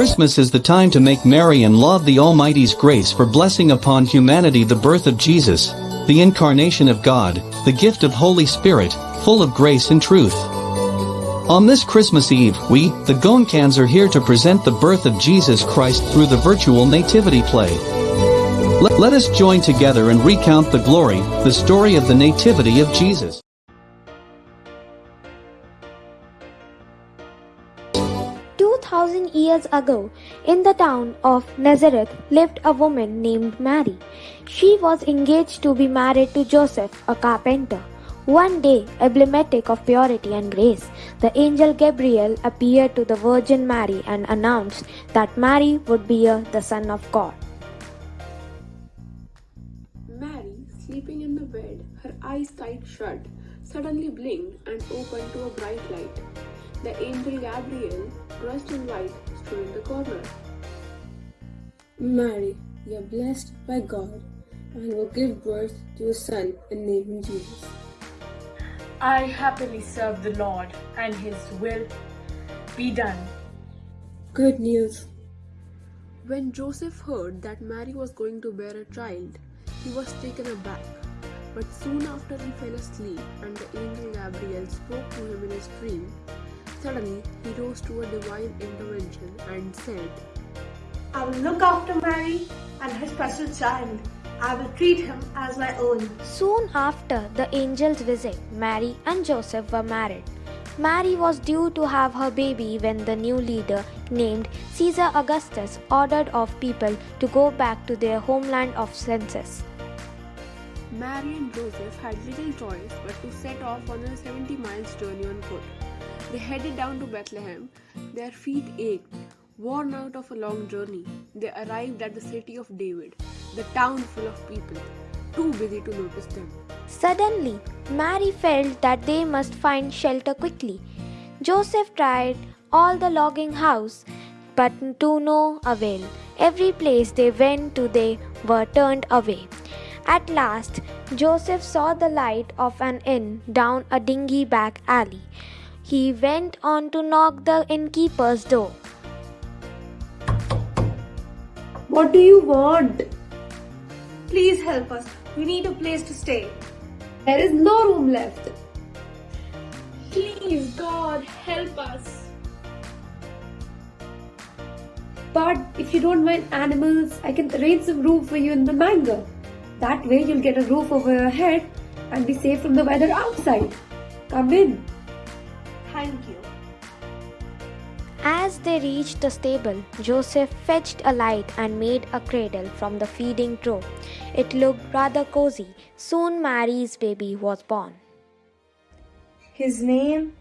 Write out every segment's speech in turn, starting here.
Christmas is the time to make merry and laud the Almighty's grace for blessing upon humanity the birth of Jesus, the incarnation of God, the gift of Holy Spirit, full of grace and truth. On this Christmas Eve, we, the Gonkans are here to present the birth of Jesus Christ through the virtual nativity play. Let, let us join together and recount the glory, the story of the nativity of Jesus. Two thousand years ago, in the town of Nazareth lived a woman named Mary. She was engaged to be married to Joseph, a carpenter. One day, emblematic of purity and grace, the angel Gabriel appeared to the Virgin Mary and announced that Mary would bear the Son of God. Mary, sleeping in the bed, her eyes tight shut, suddenly blinked and opened to a bright light. The angel Gabriel, dressed in white, stood in the corner. Mary, you are blessed by God and will give birth to a son and name him Jesus. I happily serve the Lord, and His will be done. Good news. When Joseph heard that Mary was going to bear a child, he was taken aback. But soon after he fell asleep and the angel Gabriel spoke to him in his dream, suddenly he rose to a divine intervention and said, I will look after Mary and her special child. I will treat him as my own. Soon after the angel's visit, Mary and Joseph were married. Mary was due to have her baby when the new leader, named Caesar Augustus, ordered of people to go back to their homeland of census. Mary and Joseph had little choice but to set off on a 70 miles journey on foot. They headed down to Bethlehem. Their feet ached. Worn out of a long journey, they arrived at the city of David, the town full of people, too busy to notice them. Suddenly, Mary felt that they must find shelter quickly. Joseph tried all the logging house, but to no avail. Every place they went to, they were turned away. At last, Joseph saw the light of an inn down a dingy back alley. He went on to knock the innkeeper's door. What do you want? Please help us. We need a place to stay. There is no room left. Please, God, help us. But if you don't mind animals, I can arrange some room for you in the mango. That way you'll get a roof over your head and be safe from the weather outside. Come in. Thank you. As they reached the stable, Joseph fetched a light and made a cradle from the feeding trough. It looked rather cozy. Soon Mary's baby was born. His name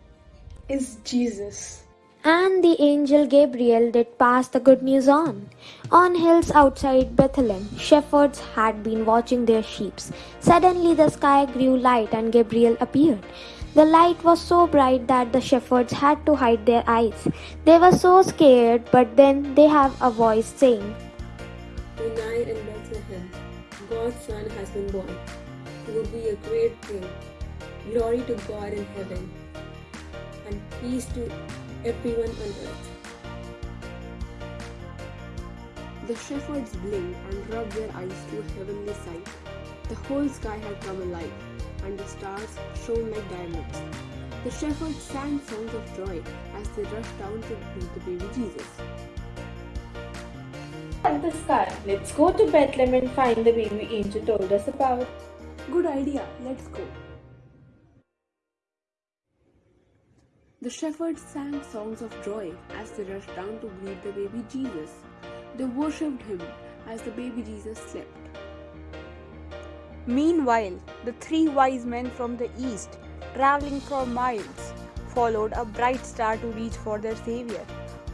is Jesus. And the angel Gabriel did pass the good news on. On hills outside Bethlehem, shepherds had been watching their sheep. Suddenly the sky grew light and Gabriel appeared. The light was so bright that the shepherds had to hide their eyes. They were so scared, but then they have a voice saying, Tonight in Bethlehem, God's Son has been born. He will be a great king. Glory to God in heaven, and peace to everyone on earth. The shepherds blinked and rubbed their eyes to heavenly sight. The whole sky had come alive, and the stars shone like diamonds. The shepherds sang songs of joy as they rushed down to meet the baby Jesus. At the sky, let's go to Bethlehem and find the baby angel told us about. Good idea, let's go. The shepherds sang songs of joy as they rushed down to greet the baby Jesus. They worshipped him as the baby Jesus slept. Meanwhile, the three wise men from the east, traveling for miles, followed a bright star to reach for their Savior.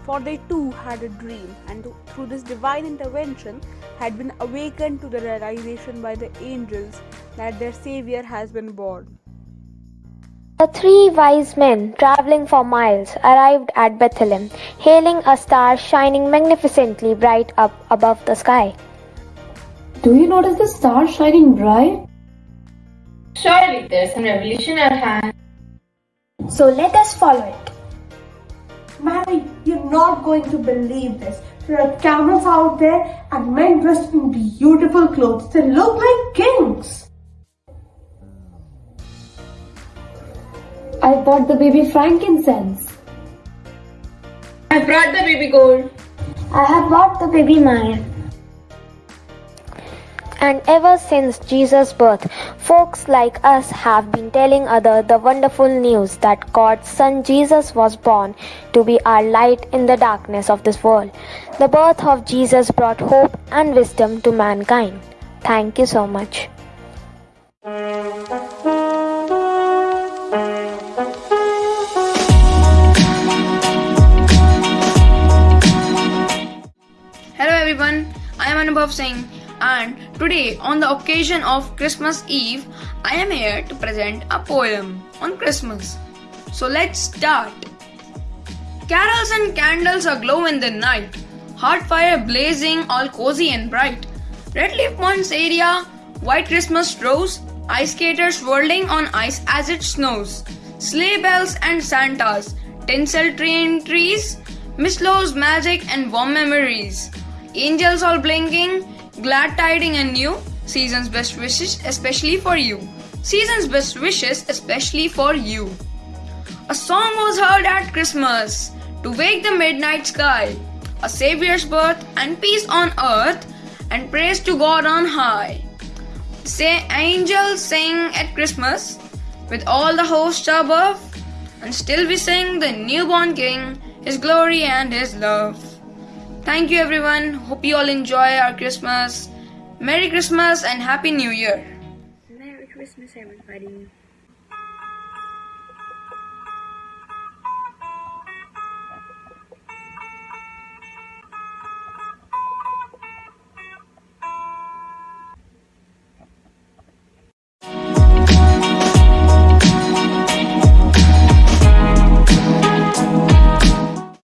For they too had a dream, and through this divine intervention, had been awakened to the realization by the angels that their Savior has been born. The three wise men, traveling for miles, arrived at Bethlehem, hailing a star shining magnificently bright up above the sky. Do you notice the star shining bright? Surely there's some revolution at hand. So let us follow it. Mary, You're not going to believe this. There are camels out there and men dressed in beautiful clothes. They look like kings. I bought the baby frankincense. I brought the baby gold. I have bought the baby myrrh. And ever since Jesus' birth, folks like us have been telling other the wonderful news that God's Son Jesus was born to be our light in the darkness of this world. The birth of Jesus brought hope and wisdom to mankind. Thank you so much. Hello everyone, I am Anubhav Singh and today on the occasion of Christmas Eve, I am here to present a poem on Christmas. So let's start. Carols and candles aglow in the night, heart fire blazing all cozy and bright. Red leaf poinsettia, white Christmas rose, ice skaters whirling on ice as it snows, sleigh bells and Santas, tinsel train trees, mistletoe's magic and warm memories. Angels all blinking, glad tiding and new. Season's best wishes, especially for you. Season's best wishes, especially for you. A song was heard at Christmas to wake the midnight sky. A Savior's birth and peace on earth and praise to God on high. Say angels sing at Christmas with all the hosts above, and still we sing the newborn King, His glory and His love. Thank you everyone. Hope you all enjoy our Christmas. Merry Christmas and Happy New Year. Merry Christmas, everybody.